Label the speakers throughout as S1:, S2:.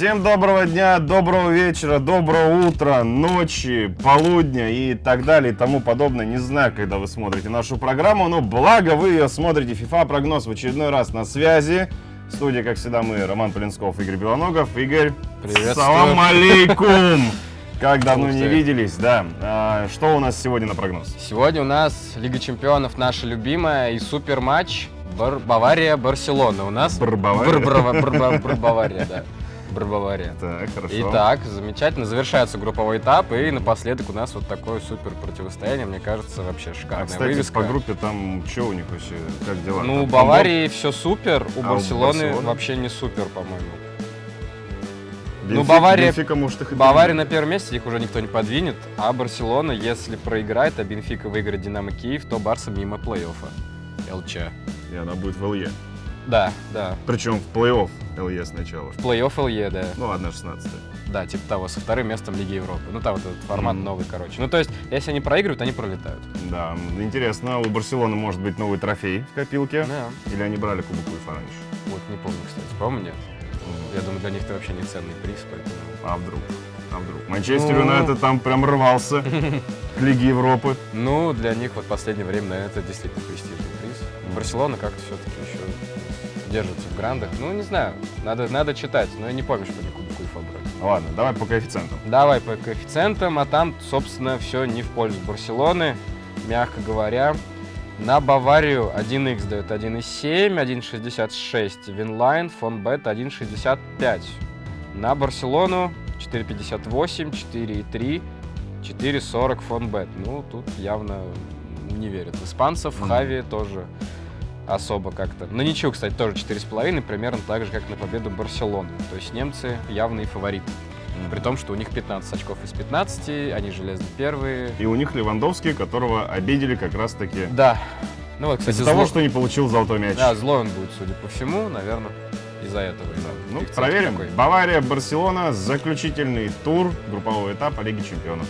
S1: Всем доброго дня, доброго вечера, доброго утра, ночи, полудня и так далее и тому подобное. Не знаю, когда вы смотрите нашу программу, но благо вы ее смотрите. FIFA прогноз в очередной раз на связи. В студии, как всегда, мы, Роман Полинсков, Игорь Белоногов. Игорь,
S2: Приветствую.
S1: салам алейкум! Как давно
S2: Ух
S1: не виделись, да. А, что у нас сегодня на прогноз?
S2: Сегодня у нас Лига Чемпионов наша любимая и супер матч Бар- Бавария-Барселона. У нас
S1: Бар-Бавария?
S2: Бар- бар- бар- бар- Бавария, да. Бар-Бавария.
S1: Так, хорошо.
S2: Итак, замечательно. Завершается групповой этап, и напоследок у нас вот такое супер противостояние. Мне кажется, вообще
S1: А,
S2: шикарная
S1: кстати,
S2: вывеска.
S1: по группе там что у них вообще, как дела?
S2: Ну, у
S1: Там
S2: Баварии все супер, у
S1: А у
S2: Барселоны
S1: Барселоны?
S2: вообще не супер, по-моему. Ну, Бавария-
S1: Бенфика, может, их
S2: Бавария на первом месте, их уже никто не подвинет, а Барселона, если проиграет, а Бенфика выиграет Динамо Киев, то Барса мимо плей-оффа. ЛЧ.
S1: И она будет в ЛЕ.
S2: Да, да.
S1: Причем в плей-офф ЛЕ сначала.
S2: В плей-офф ЛЕ, да.
S1: Ну, одна 16
S2: Да, типа того, со вторым местом Лиги Европы. Ну, там вот этот формат
S1: Мгм.
S2: новый, короче. Ну, то есть, если они проигрывают, они пролетают.
S1: Да, интересно, у Барселоны может быть новый трофей в копилке?
S2: Да.
S1: Или они брали Кубок УЕФА раньше?
S2: Вот, не помню, кстати. По-моему, нет. Я думаю, для них это вообще не ценный приз, поэтому...
S1: А вдруг? А вдруг? Манчестер
S2: Ну.
S1: Юнайтед там прям рвался к Лиге Европы.
S2: Ну, для них вот последнее время, наверное, это действительно престижный приз. Барселона как-то все-таки еще держится в грандах. Ну, не знаю, надо, надо читать, но я не помню, что они Кубок УЕФА брали.
S1: Ладно, давай по коэффициентам.
S2: Давай по коэффициентам, а там, собственно, все не в пользу Барселоны, мягко говоря. На Баварию 1х дает 1,7, 1,66 Winline, Fonbet 1,65. На Барселону 4,58, 4,3, 4,40 Фонбет. Ну, тут явно не верят. в Испанцев,
S1: Мгм.
S2: Хави тоже особо как-то. На ничего, кстати, тоже 4,5, примерно так же, как на победу Барселоны. То есть немцы явные фавориты. При том, что у них 15 очков из 15, они железно первые.
S1: И у них Левандовский, которого обидели как раз-таки
S2: Да. Ну вот, кстати,
S1: из-за того,
S2: зло-
S1: что не получил золотой мяч.
S2: Да, злой он будет, судя по всему, наверное, из-за этого.
S1: Да. Ну, проверим.
S2: такой.
S1: Бавария, Барселона, заключительный тур группового этапа Лиги Чемпионов.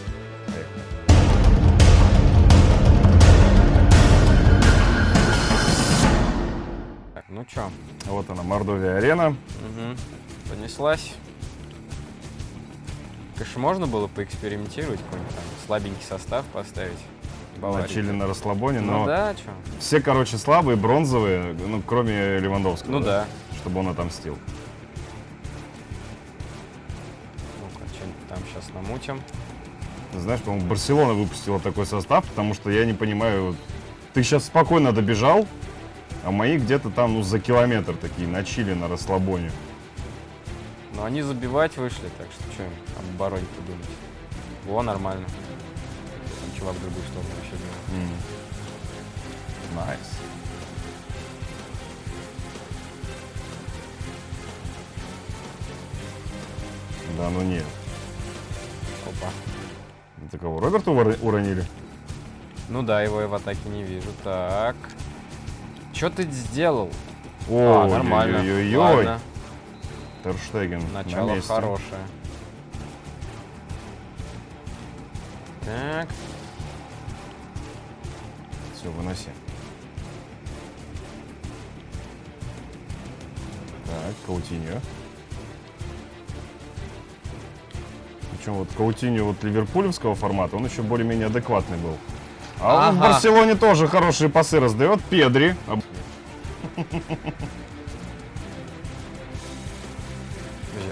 S2: Чё,
S1: Вот она, Мордовия арена.
S2: мгм, понеслась. Конечно, можно было поэкспериментировать, какой-нибудь там слабенький состав поставить. Баварии.
S1: Начали на расслабоне, но
S2: Ну да, чё.
S1: все, короче, слабые, бронзовые, ну, кроме Левандовского.
S2: Ну да.
S1: Чтобы он отомстил.
S2: Ну-ка, что-нибудь там сейчас намутим.
S1: Знаешь, по-моему, Барселона выпустила такой состав, потому что я не понимаю, ты сейчас спокойно добежал, а мои где-то там, ну, за километр такие, на Чили, на расслабоне.
S2: Но они забивать вышли, так что что им об обороне-то думать. Во, нормально. Там чувак в другую сторону вообще бил.
S1: Nice. Да, ну нет.
S2: Опа.
S1: Это кого, Роберта уронили?
S2: Ну да, его я в атаке не вижу. Так. Что ты сделал?
S1: О,
S2: а, нормально.
S1: ой-ой-ой.
S2: Ладно,
S1: Тер Штеген
S2: начало
S1: на месте.
S2: хорошее. Так.
S1: Все, выноси. Так, Каутиньо. Причем вот Каутиньо вот ливерпулевского формата, он еще более-менее адекватный был. А он в
S2: Ага.
S1: Барселоне тоже хорошие пасы раздает. Педри.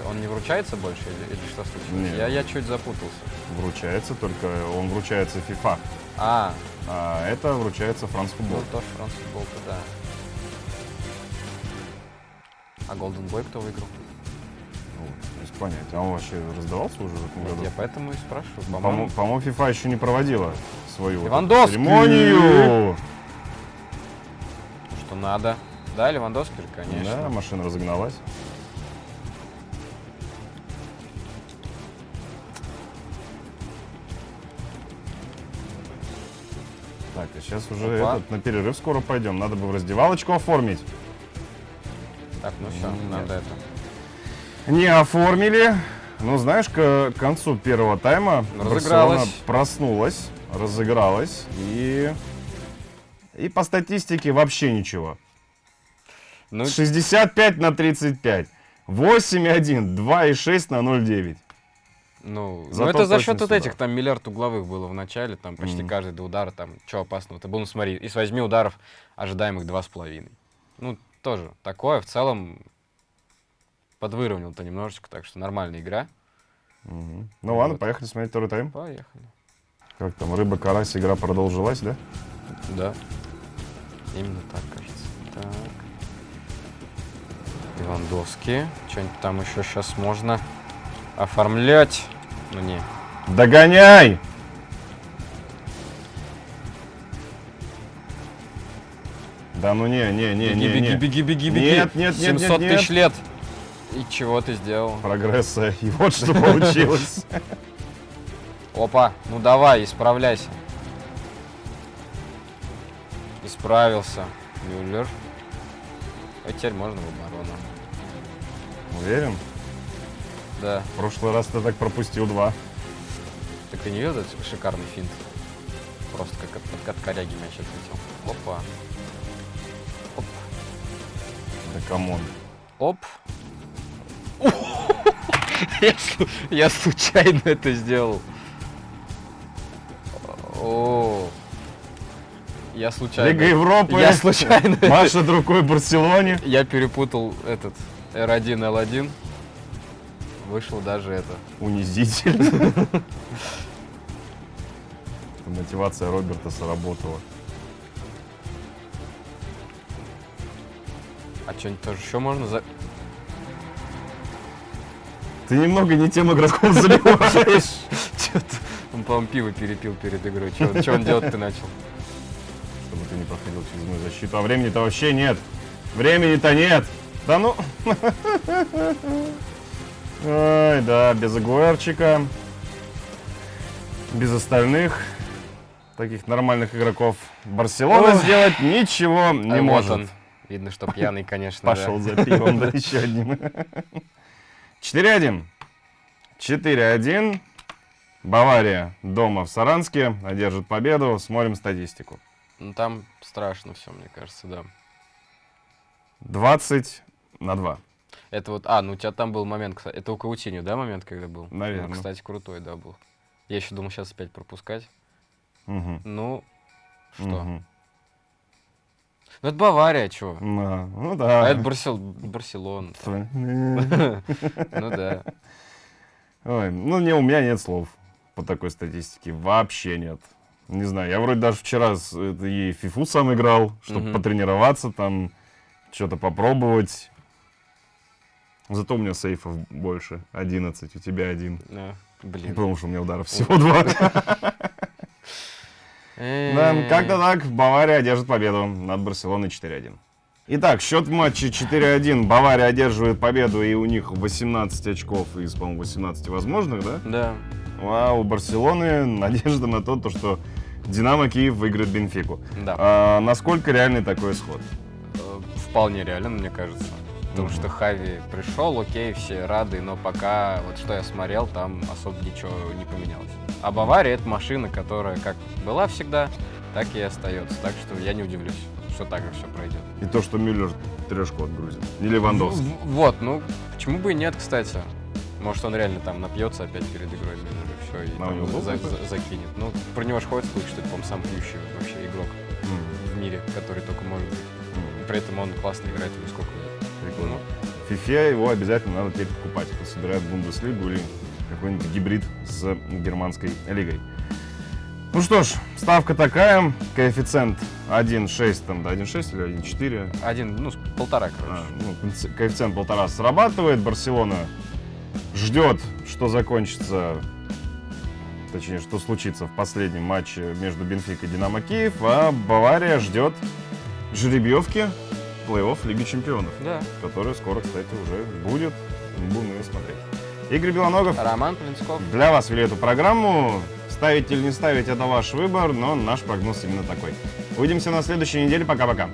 S2: Он не вручается больше или, или что случилось?
S1: Нет.
S2: Я, я чуть запутался.
S1: Вручается, только он вручается FIFA.
S2: А,
S1: А это вручается Франс
S2: ну
S1: Футбол.
S2: тоже франц футбол-то да. А Golden Boy кто выиграл?
S1: Вот, без понятия. А он вообще раздавался уже в этом году?
S2: Я поэтому и спрашиваю.
S1: По-моему,
S2: по-моему,
S1: FIFA еще не проводила свою вот церемонию.
S2: что надо. Да, Левандовский конечно.
S1: Да, машина разогналась. Так, а сейчас уже
S2: Опа.
S1: этот, на перерыв скоро пойдем. Надо бы в раздевалочку оформить.
S2: Так, ну все,
S1: Нет.
S2: надо это.
S1: Не оформили. Ну, знаешь, к концу первого тайма. Барселона проснулась, разыгралась и... И по статистике вообще ничего.
S2: Ну,
S1: 65 на 35. 8,1, 2,6 на 0,9.
S2: Ну, ну
S1: Зато
S2: это за счет вот этих, там миллиард угловых было в начале, там почти
S1: Мгм.
S2: каждый до удара, там, что опасного. Ты был, ну смотри, из восьми ударов ожидаемых два с половиной. Ну, тоже такое, в целом, подвыровнял-то немножечко, так что нормальная игра.
S1: Мгм. Ну ладно,
S2: Вот.
S1: поехали смотреть второй тайм.
S2: Поехали.
S1: Как там, рыба, карась, игра продолжилась, да?
S2: Да. Именно так, кажется. Так. Левандовский. Что-нибудь там еще сейчас можно оформлять. Ну не.
S1: Догоняй! Да ну не, не, не,
S2: беги,
S1: не,
S2: беги,
S1: не.
S2: беги, беги, беги.
S1: Нет, нет, нет, нет,
S2: 700
S1: нет.
S2: тысяч лет. И чего ты сделал?
S1: Прогресса. И вот что получилось.
S2: Опа, ну давай, исправляйся. Исправился. Мюллер. А теперь можно в оборону.
S1: Уверен?
S2: Да.
S1: В прошлый раз ты так пропустил два.
S2: Так ты не видел этот шикарный финт? Просто как от, от коряги мяч отлетел. Опа. Оп.
S1: Да come on.
S2: Оп. Я, я случайно это сделал. О. Я случайно.
S1: Лига Европы.
S2: Я случайно.
S1: Машет рукой Барселоне.
S2: Я перепутал этот R1, L1. Вышло даже это.
S1: Унизительно. Мотивация Роберта сработала.
S2: А что-нибудь тоже еще можно за...
S1: Ты немного не тем игроков заливаешь.
S2: Он, по-моему, пиво перепил перед игрой. Что он делать-то начал?
S1: Ты не проходил через мою защиту. А времени-то вообще нет. Времени-то нет. Да ну. Ой, да, без Агуэрчика. Без остальных таких нормальных игроков. Барселона
S2: Ой.
S1: сделать ничего не
S2: А вот
S1: может.
S2: он. Видно, что пьяный, конечно. да.
S1: Пошел за пивом, да еще одним. 4-1. 4-1. Бавария дома в Саранске одержит победу. Смотрим статистику.
S2: Ну, там страшно все, мне кажется, да.
S1: 20 на 2.
S2: Это вот... А, ну у тебя там был момент, кстати. Это у Каутиню, да, момент, когда был?
S1: Наверно.
S2: Ну, кстати, крутой, да, был. Я еще думал сейчас опять пропускать.
S1: Мгм.
S2: Ну, что?
S1: Мгм.
S2: Ну, это Бавария, чего?
S1: Да, Ну
S2: А
S1: да.
S2: это Барсел... Барселона.
S1: Ой,
S2: Ну да.
S1: ну не, у меня нет слов по такой статистике. Вообще нет. Не знаю, я вроде даже вчера с- это, и фифу сам играл, чтобы
S2: Мгм.
S1: потренироваться, там, что-то попробовать. Зато у меня сейфов больше. 11, у тебя один.
S2: Да. Блин.
S1: Потому что у меня ударов всего два. Да, как-то так, Бавария одержит победу над Барселоной 4-1. Итак, счет в матче 4-1. Бавария одерживает победу, и у них 18 очков из, по-моему, 18 возможных, да?
S2: Да.
S1: А у Барселоны надежда на то, что Динамо Киев выиграет Бенфику.
S2: Да.
S1: А, насколько реальный такой исход?
S2: Э, Вполне реально, мне кажется. Потому
S1: Мгм.
S2: что Хави пришел, окей, все рады, но пока, вот что я смотрел, там особо ничего не поменялось. А Бавария это машина, которая как была всегда, так и остается. Так что я не удивлюсь, что так же все пройдет.
S1: И то, что Мюллер трешку отгрузит. Не Левандовский.
S2: Вот, ну, почему бы и нет, кстати. Может, он реально там напьется опять перед игрой Мюллер, и все, и
S1: А
S2: там
S1: него
S2: за- за- закинет. Ну, про него же ходит слух, что это, по-моему, сам пьющий вообще игрок
S1: М,
S2: в мире, который только может быть. И при этом он классно играет уже сколько лет.
S1: Прикольно.
S2: Ну,
S1: FIFA его обязательно надо теперь покупать, кто собирает Бундеслигу или какой-нибудь гибрид с германской лигой. Ну что ж, ставка такая, коэффициент 1,6, там, да, 1,6 или 1,4.
S2: Один, ну, с полтора, короче.
S1: А, ну, коэффици- коэффициент полтора срабатывает. Барселона ждет, что закончится, точнее, что случится в последнем матче между Бенфикой и Динамо Киев, а Бавария ждет жеребьевки плей-офф Лиги Чемпионов,
S2: Да.
S1: который скоро, кстати, уже будет. Будем ее смотреть. Игорь Белоногов
S2: Роман Плинсков.
S1: для вас вели эту программу. Ставить или не ставить, это ваш выбор, но наш прогноз именно такой. Увидимся на следующей неделе. Пока-пока.